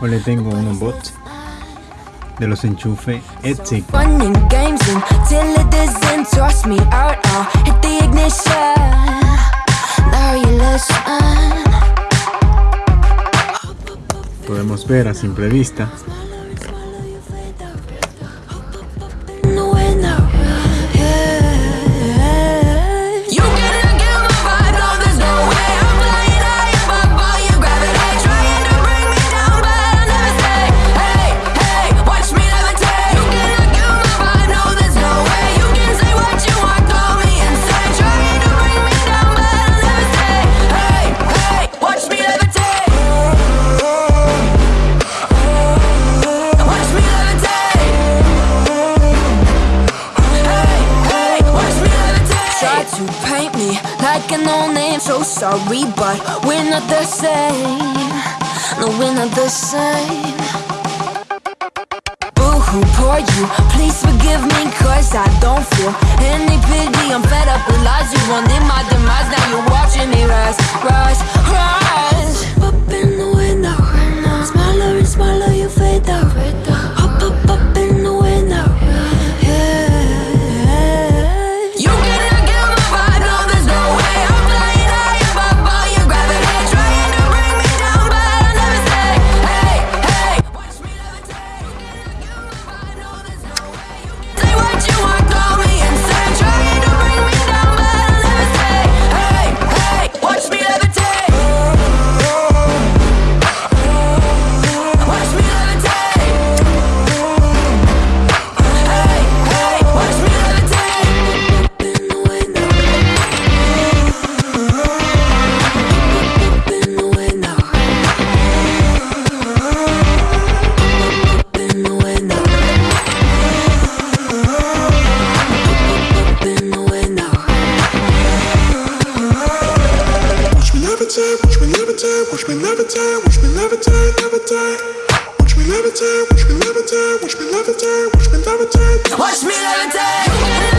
o le tengo unos bots de los enchufes Etsy. Podemos ver a simple vista. like an old name So sorry, but we're not the same. No, we're not the same. Boo-hoo, poor you, please forgive me Cause I don't feel any pity. I'm fed up with lies, you wanted my demise. Now you're watching me rise. watch me levitate, watch me levitate, watch me levitate, levitate. Watch me levitate, watch me levitate, watch me levitate, watch me levitate. Watch me levitate.